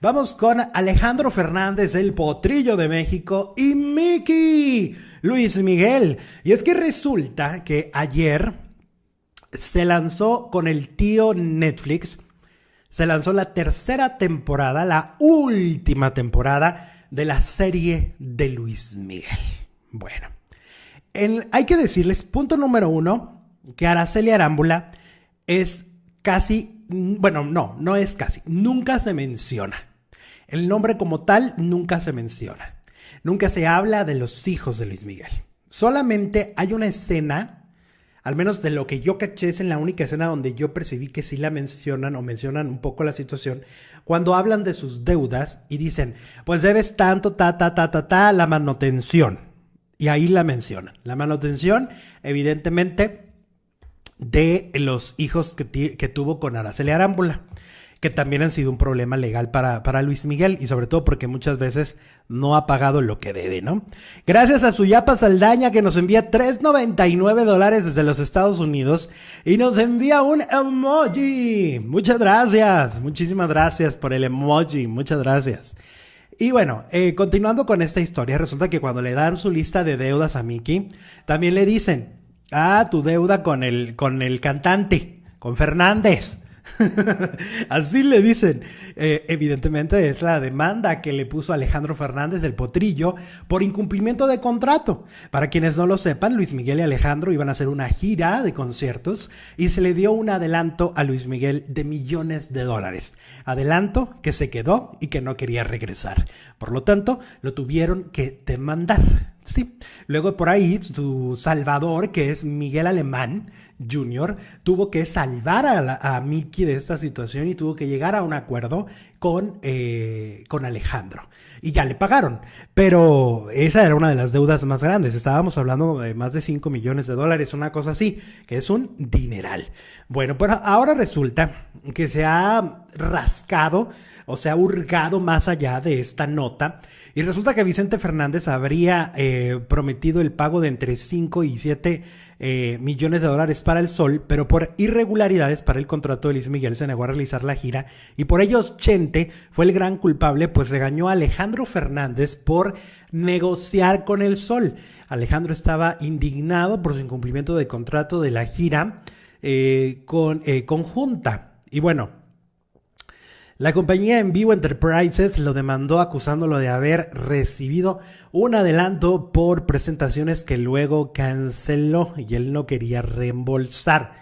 Vamos con Alejandro Fernández, el potrillo de México, y Mickey Luis Miguel. Y es que resulta que ayer se lanzó con el tío Netflix, se lanzó la tercera temporada, la última temporada de la serie de Luis Miguel. Bueno, hay que decirles, punto número uno, que Araceli Arámbula es casi, bueno, no, no es casi, nunca se menciona. El nombre como tal nunca se menciona. Nunca se habla de los hijos de Luis Miguel. Solamente hay una escena, al menos de lo que yo caché, es en la única escena donde yo percibí que sí la mencionan o mencionan un poco la situación, cuando hablan de sus deudas y dicen, pues debes tanto, ta, ta, ta, ta, ta, la manutención. Y ahí la mencionan. La manutención, evidentemente, de los hijos que, que tuvo con Araceli Arámbula que también han sido un problema legal para, para Luis Miguel y sobre todo porque muchas veces no ha pagado lo que debe, ¿no? Gracias a Suyapa Saldaña que nos envía 3.99 dólares desde los Estados Unidos y nos envía un emoji. Muchas gracias, muchísimas gracias por el emoji, muchas gracias. Y bueno, eh, continuando con esta historia, resulta que cuando le dan su lista de deudas a Mickey, también le dicen, ah, tu deuda con el, con el cantante, con Fernández. Así le dicen. Eh, evidentemente es la demanda que le puso Alejandro Fernández del Potrillo por incumplimiento de contrato. Para quienes no lo sepan, Luis Miguel y Alejandro iban a hacer una gira de conciertos y se le dio un adelanto a Luis Miguel de millones de dólares. Adelanto que se quedó y que no quería regresar. Por lo tanto, lo tuvieron que demandar. Sí. Luego por ahí su salvador, que es Miguel Alemán Jr., tuvo que salvar a, Mickey de esta situación y tuvo que llegar a un acuerdo con, eh, con Alejandro. Y ya le pagaron. Pero esa era una de las deudas más grandes. Estábamos hablando de más de 5 millones de dólares, una cosa así, que es un dineral. Bueno, pero ahora resulta que se ha rascado o se ha hurgado más allá de esta nota y resulta que Vicente Fernández habría eh, prometido el pago de entre 5 y 7 eh, millones de dólares para el Sol, pero por irregularidades para el contrato de Luis Miguel se negó a realizar la gira y por ello Chente fue el gran culpable, pues regañó a Alejandro Fernández por negociar con el Sol. Alejandro estaba indignado por su incumplimiento de contrato de la gira eh, con, conjunta. Y bueno, la compañía en vivo Enterprises lo demandó acusándolo de haber recibido un adelanto por presentaciones que luego canceló y él no quería reembolsar.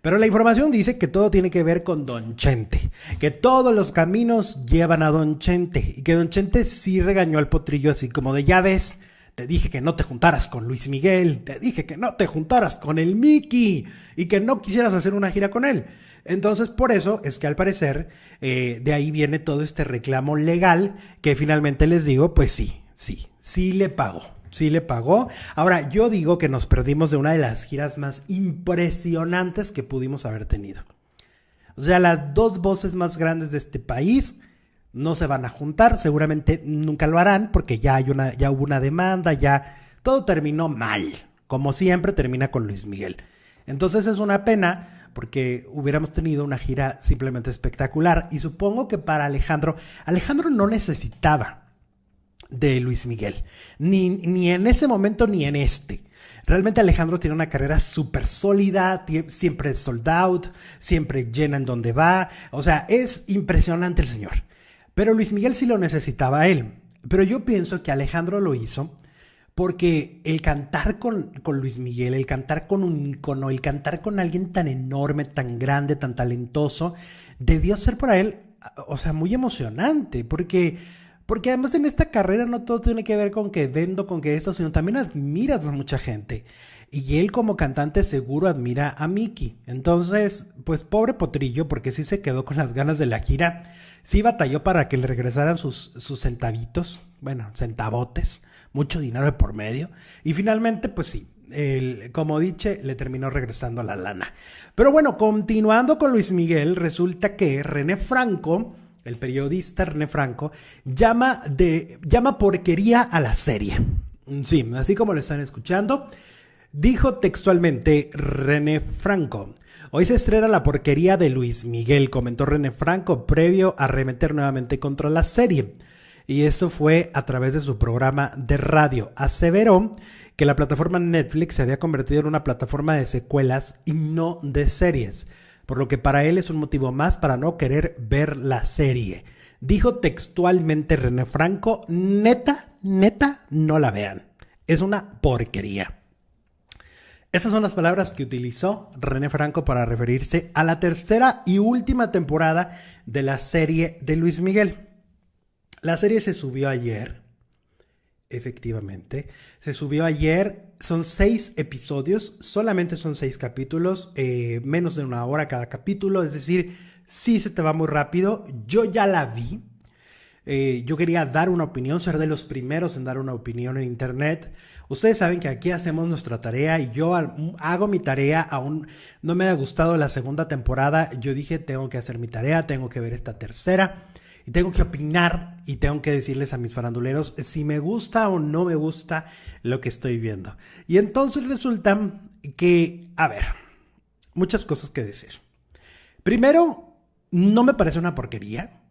Pero la información dice que todo tiene que ver con Don Chente, que todos los caminos llevan a Don Chente y que Don Chente sí regañó al potrillo así como de ya ves, te dije que no te juntaras con Luis Miguel, te dije que no te juntaras con el Mickey y que no quisieras hacer una gira con él. Entonces, por eso es que al parecer eh, de ahí viene todo este reclamo legal que finalmente les digo, pues sí, sí, sí le pagó. Sí le pagó. Ahora, yo digo que nos perdimos de una de las giras más impresionantes que pudimos haber tenido. O sea, las dos voces más grandes de este país no se van a juntar, seguramente nunca lo harán porque ya hay una ya hubo una demanda, ya todo terminó mal, como siempre termina con Luis Miguel. Entonces es una pena porque hubiéramos tenido una gira simplemente espectacular. Y supongo que para Alejandro, Alejandro no necesitaba de Luis Miguel, ni, ni en ese momento ni en este. Realmente Alejandro tiene una carrera súper sólida, siempre sold out, siempre llena en donde va. O sea, es impresionante el señor. Pero Luis Miguel sí lo necesitaba él. Pero yo pienso que Alejandro lo hizo porque el cantar con, Luis Miguel, el cantar con un ícono, el cantar con alguien tan enorme, tan grande, tan talentoso, debió ser para él, o sea, muy emocionante, porque, porque además en esta carrera no todo tiene que ver con que vendo, con que esto, sino también admiras a mucha gente. Y él como cantante seguro admira a Mickey. Entonces, pues pobre Potrillo, porque sí se quedó con las ganas de la gira. Sí batalló para que le regresaran sus, sus centavitos, bueno, centavotes mucho dinero de por medio. Y finalmente, pues sí, el, como dije, le terminó regresando la lana. Pero bueno, continuando con Luis Miguel, resulta que René Franco, el periodista René Franco, llama, de, llama porquería a la serie. Sí, así como lo están escuchando. Dijo textualmente René Franco. Hoy se estrena la porquería de Luis Miguel, comentó René Franco, previo a remeter nuevamente contra la serie. Y eso fue a través de su programa de radio. Aseveró que la plataforma Netflix se había convertido en una plataforma de secuelas y no de series, por lo que para él es un motivo más para no querer ver la serie. Dijo textualmente René Franco, neta, neta, no la vean. Es una porquería. Esas son las palabras que utilizó René Franco para referirse a la tercera y última temporada de la serie de Luis Miguel. La serie se subió ayer, efectivamente. Se subió ayer, son seis episodios, solamente son seis capítulos, eh, menos de una hora cada capítulo, es decir, sí se te va muy rápido. Yo ya la vi. Eh, yo quería dar una opinión, ser de los primeros en dar una opinión en internet. Ustedes saben que aquí hacemos nuestra tarea y yo hago mi tarea, aún no me ha gustado la segunda temporada, yo dije tengo que hacer mi tarea, tengo que ver esta tercera y tengo que opinar y tengo que decirles a mis faranduleros si me gusta o no me gusta lo que estoy viendo. Y entonces resulta que, a ver, muchas cosas que decir. Primero, no me parece una porquería.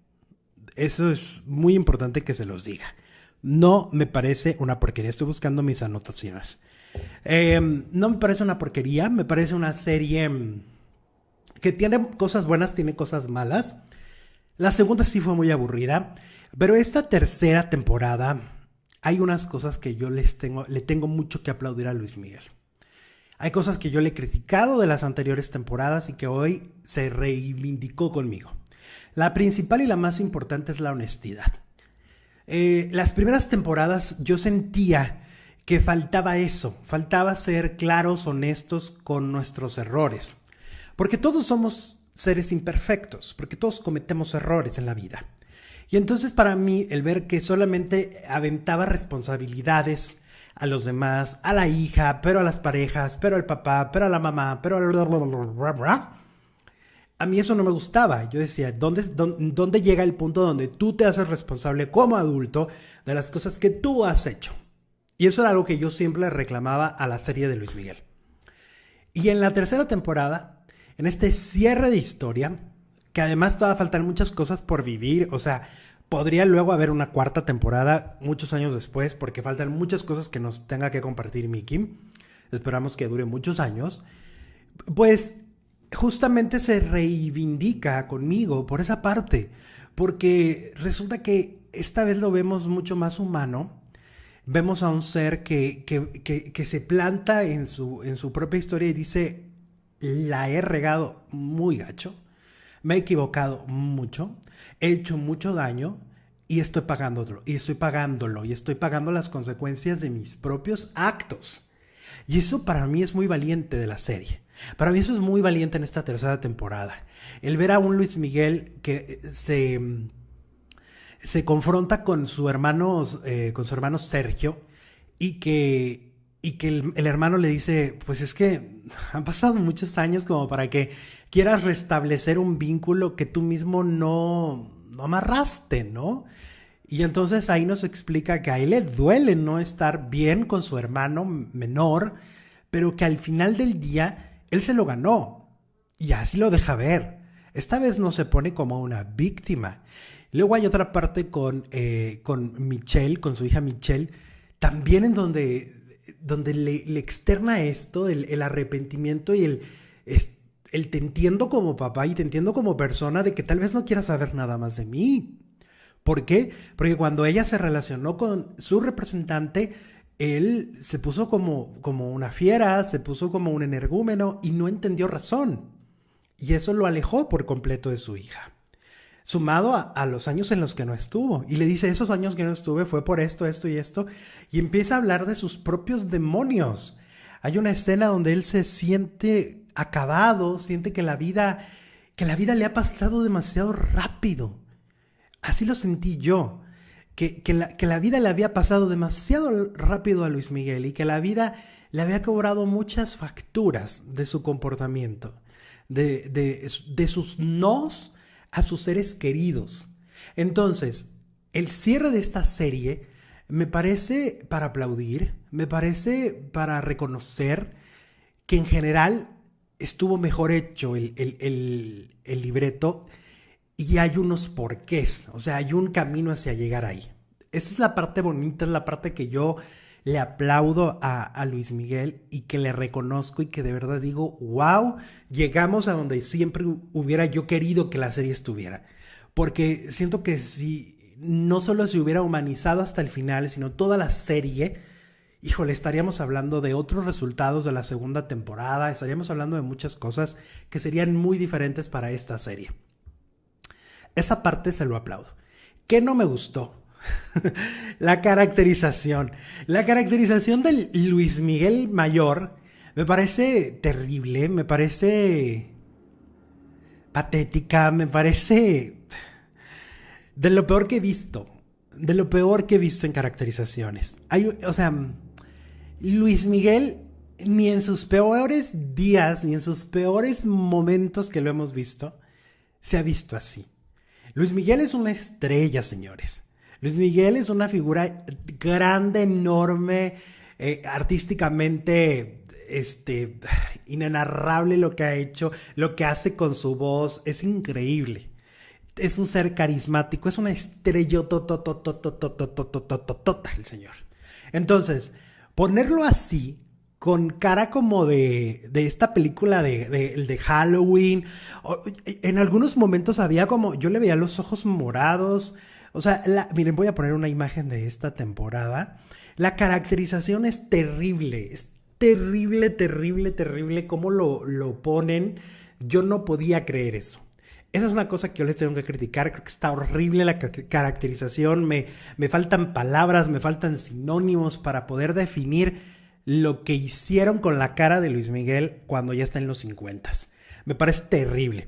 Eso es muy importante que se los diga. No me parece una porquería. Estoy buscando mis anotaciones. Em, no me parece una porquería. Me parece una serie em, que tiene cosas buenas, tiene cosas malas. La segunda sí fue muy aburrida. Pero esta tercera temporada hay unas cosas que yo les tengo, le tengo mucho que aplaudir a Luis Miguel. Hay cosas que yo le he criticado de las anteriores temporadas y que hoy se reivindicó conmigo. La principal y la más importante es la honestidad. Eh, las primeras temporadas yo sentía que faltaba eso, faltaba ser claros, honestos con nuestros errores. Porque todos somos seres imperfectos, porque todos cometemos errores en la vida. Y entonces para mí el ver que solamente aventaba responsabilidades a los demás, a la hija, pero a las parejas, pero al papá, pero a la mamá, pero a a mí eso no me gustaba. Yo decía, ¿dónde, ¿dónde, llega el punto donde tú te haces responsable como adulto de las cosas que tú has hecho? Y eso era algo que yo siempre reclamaba a la serie de Luis Miguel. Y en la tercera temporada, en este cierre de historia, que además todavía faltan muchas cosas por vivir, o sea, podría luego haber una cuarta temporada muchos años después, porque faltan muchas cosas que nos tenga que compartir Mickey. Esperamos que dure muchos años. Pues justamente se reivindica conmigo por esa parte, porque resulta que esta vez lo vemos mucho más humano, vemos a un ser que, que, se planta en su, en su propia historia y dice, la he regado muy gacho, me he equivocado mucho, he hecho mucho daño y estoy pagándolo, y estoy pagándolo, y estoy pagando las consecuencias de mis propios actos. Y eso para mí es muy valiente de la serie. Para mí eso es muy valiente en esta tercera temporada. El ver a un Luis Miguel que eh, se, se confronta con su hermano, eh, con su hermano Sergio y que, y que el, el, hermano le dice, pues es que han pasado muchos años como para que quieras restablecer un vínculo que tú mismo no, no amarraste, ¿no? Y entonces ahí nos explica que a él le duele no estar bien con su hermano menor, pero que al final del día él se lo ganó y así lo deja ver. Esta vez no se pone como una víctima. Luego hay otra parte con, eh, con Michelle, con su hija Michelle, también en donde, donde le, externa esto, el, arrepentimiento y el, el te entiendo como papá y te entiendo como persona de que tal vez no quieras saber nada más de mí. ¿Por qué? Porque cuando ella se relacionó con su representante, él se puso como, como una fiera, se puso como un energúmeno y no entendió razón. Y eso lo alejó por completo de su hija. Sumado a, los años en los que no estuvo. Y le dice, esos años que no estuve fue por esto, esto y esto. Y empieza a hablar de sus propios demonios. Hay una escena donde él se siente acabado, siente que la vida, que la vida le ha pasado demasiado rápido. Así lo sentí yo que, la, vida le había pasado demasiado rápido a Luis Miguel y que la vida le había cobrado muchas facturas de su comportamiento, de, de sus nos a sus seres queridos. Entonces, el cierre de esta serie me parece para aplaudir, me parece para reconocer que en general estuvo mejor hecho el, el libreto y hay unos porqués, o sea, hay un camino hacia llegar ahí. Esa es la parte bonita, es la parte que yo le aplaudo a, Luis Miguel y que le reconozco y que de verdad digo, wow, llegamos a donde siempre hubiera yo querido que la serie estuviera. Porque siento que si no solo se hubiera humanizado hasta el final, sino toda la serie, híjole, estaríamos hablando de otros resultados de la segunda temporada, estaríamos hablando de muchas cosas que serían muy diferentes para esta serie. Esa parte se lo aplaudo. ¿Qué no me gustó? la caracterización. La caracterización del Luis Miguel Mayor me parece terrible, me parece patética, me parece de lo peor que he visto. De lo peor que he visto en caracterizaciones. O sea, Luis Miguel ni en sus peores días, ni en sus peores momentos que lo hemos visto, se ha visto así. Luis Miguel es una estrella, señores. Luis Miguel es una figura grande, enorme, eh, artísticamente este, inenarrable lo que ha hecho, lo que hace con su voz, es increíble. Es un ser carismático, es una estrella el señor. Entonces, ponerlo así, con cara como de, de esta película de, de, de, Halloween. En algunos momentos había como, yo le veía los ojos morados, o sea, miren, voy a poner una imagen de esta temporada. La caracterización es terrible, es terrible, terrible, terrible cómo lo, lo ponen. Yo no podía creer eso. Esa es una cosa que yo les tengo que criticar. Creo que está horrible la caracterización. Me, me faltan palabras, me faltan sinónimos para poder definir lo que hicieron con la cara de Luis Miguel cuando ya está en los 50. Me parece terrible.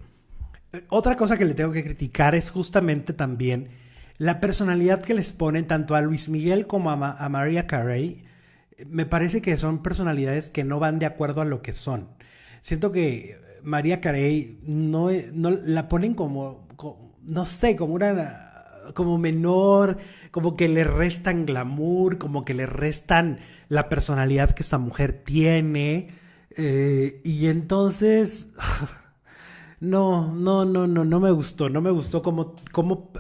Otra cosa que le tengo que criticar es justamente también la personalidad que les ponen tanto a Luis Miguel como a, María Carey, me parece que son personalidades que no van de acuerdo a lo que son. Siento que María Carey no, no la ponen como, no sé, como una como menor, como que le restan glamour, como que le restan la personalidad que esta mujer tiene. Eh, y entonces, no, no, no, no, no me gustó, no me gustó como, como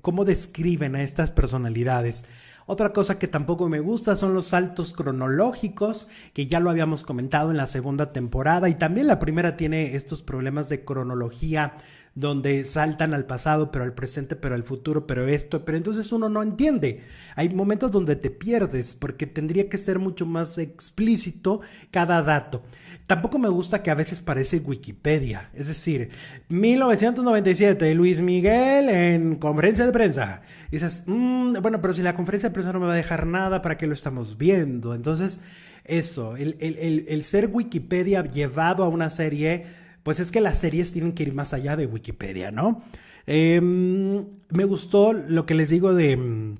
cómo describen a estas personalidades. Otra cosa que tampoco me gusta son los saltos cronológicos, que ya lo habíamos comentado en la segunda temporada y también la primera tiene estos problemas de cronología donde saltan al pasado, pero al presente, pero al futuro, pero esto, pero entonces uno no entiende. Hay momentos donde te pierdes porque tendría que ser mucho más explícito cada dato. Tampoco me gusta que a veces parece Wikipedia, es decir, 1997, Luis Miguel en conferencia de prensa. Dices, mm, bueno, pero si la conferencia de prensa no me va a dejar nada, ¿para qué lo estamos viendo? Entonces, eso, el, ser Wikipedia llevado a una serie, pues es que las series tienen que ir más allá de Wikipedia, ¿no? Em, me gustó lo que les digo de mm,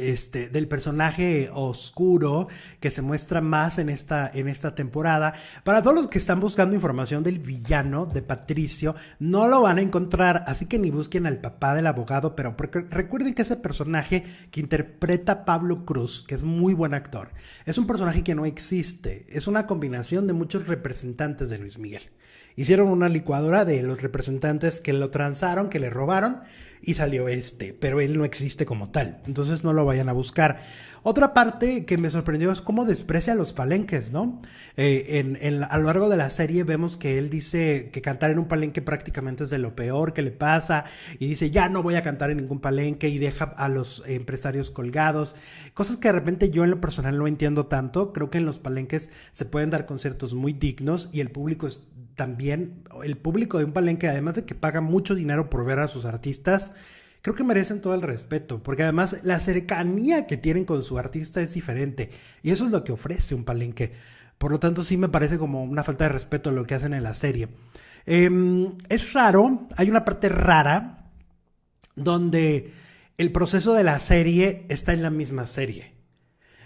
este, del personaje oscuro que se muestra más en esta, en esta temporada. Para todos los que están buscando información del villano de Patricio, no lo van a encontrar, así que ni busquen al papá del abogado, pero recuerden que ese personaje que interpreta Pablo Cruz, que es muy buen actor, es un personaje que no existe, es una combinación de muchos representantes de Luis Miguel. Hicieron una licuadora de los representantes que lo transaron, que le robaron y salió este, pero él no existe como tal. Entonces no lo vayan a buscar. Otra parte que me sorprendió es cómo desprecia los palenques, ¿no? Eh, en, a lo largo de la serie vemos que él dice que cantar en un palenque prácticamente es de lo peor que le pasa y dice ya no voy a cantar en ningún palenque y deja a los empresarios colgados. Cosas que de repente yo en lo personal no entiendo tanto. Creo que en los palenques se pueden dar conciertos muy dignos y el público es también, el público de un palenque, además de que paga mucho dinero por ver a sus artistas, creo que merecen todo el respeto, porque además la cercanía que tienen con su artista es diferente y eso es lo que ofrece un palenque. Por lo tanto, sí me parece como una falta de respeto lo que hacen en la serie. Em, es raro, hay una parte rara donde el proceso de la serie está en la misma serie.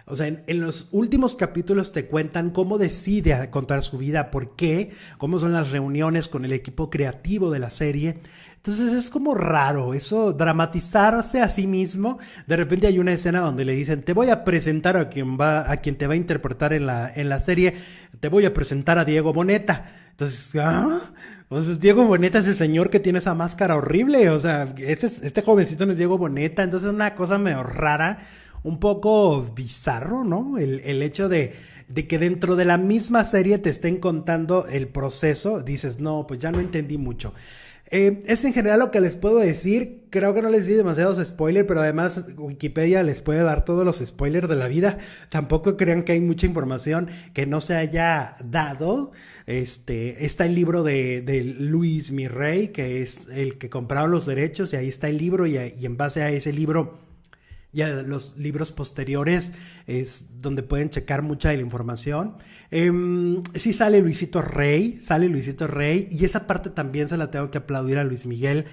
O sea, en, los últimos capítulos te cuentan cómo decide contar su vida, por qué, cómo son las reuniones con el equipo creativo de la serie. Entonces es como raro eso, dramatizarse a sí mismo. De repente hay una escena donde le dicen, te voy a presentar a quien, va, a quien te va a interpretar en la, en la serie. te voy a presentar a Diego Boneta. Entonces, ¿ah? Pues Diego Boneta es el señor que tiene esa máscara horrible. O sea, este, este jovencito no es Diego Boneta. Entonces, es una cosa medio rara, un poco bizarro, ¿no? El, el hecho de, de que dentro de la misma serie te estén contando el proceso. Dices, no, pues ya no entendí mucho. Eh, es en general lo que les puedo decir. Creo que no les di demasiados spoilers, pero además Wikipedia les puede dar todos los spoilers de la vida. Tampoco crean que hay mucha información que no se haya dado. Este, está el libro de, de Luis Mirrey, que es el que compraron los derechos, y ahí está el libro, y, y en base a ese libro ya los libros posteriores es donde pueden checar mucha de la información. Eh, sí sale Luisito Rey, sale Luisito Rey, y esa parte también se la tengo que aplaudir a Luis Miguel.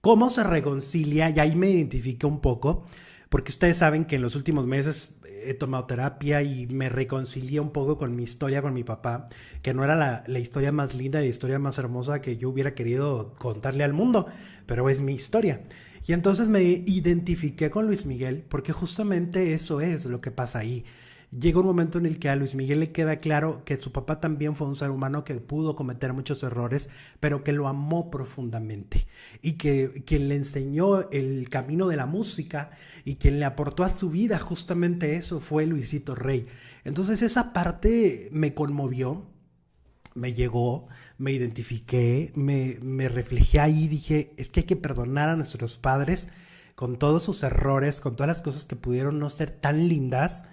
Cómo se reconcilia, y ahí me identifique un poco, porque ustedes saben que en los últimos meses he tomado terapia y me reconcilié un poco con mi historia con mi papá, que no era la, la historia más linda, la historia más hermosa que yo hubiera querido contarle al mundo, pero es mi historia. Y entonces me identifiqué con Luis Miguel porque justamente eso es lo que pasa ahí. Llega un momento en el que a Luis Miguel le queda claro que su papá también fue un ser humano que pudo cometer muchos errores, pero que lo amó profundamente y que quien le enseñó el camino de la música y quien le aportó a su vida justamente eso fue Luisito Rey. Entonces esa parte me conmovió, me llegó, me identifiqué, me, me reflejé ahí, dije, es que hay que perdonar a nuestros padres con todos sus errores, con todas las cosas que pudieron no ser tan lindas,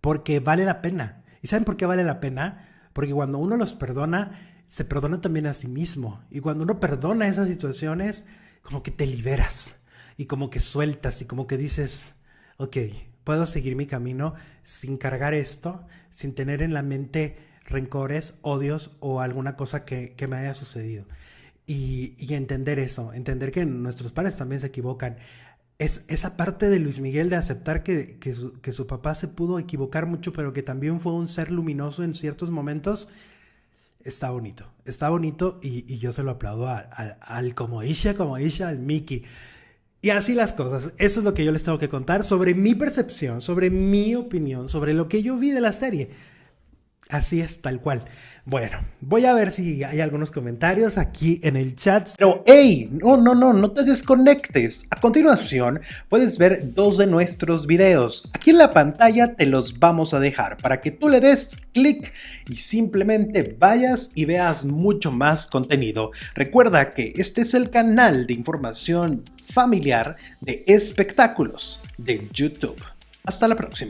porque vale la pena. ¿Y saben por qué vale la pena? Porque cuando uno los perdona, se perdona también a sí mismo. Y cuando uno perdona esas situaciones, como que te liberas y como que sueltas y como que dices, ok, puedo seguir mi camino sin cargar esto, sin tener en la mente rencores, odios o alguna cosa que, me haya sucedido. Y, entender eso, entender que nuestros padres también se equivocan. Es esa parte de Luis Miguel de aceptar que, su, papá se pudo equivocar mucho, pero que también fue un ser luminoso en ciertos momentos, está bonito. Está bonito y, yo se lo aplaudo al como Isha, como Isha, al Mickey. Y así las cosas. Eso es lo que yo les tengo que contar sobre mi percepción, sobre mi opinión, sobre lo que yo vi de la serie. Así es, tal cual. Bueno, voy a ver si hay algunos comentarios aquí en el chat. Pero, hey, no, no, no, no te desconectes. A continuación, puedes ver dos de nuestros videos. Aquí en la pantalla te los vamos a dejar para que tú le des clic y simplemente vayas y veas mucho más contenido. Recuerda que este es el canal de información familiar de espectáculos de YouTube. Hasta la próxima.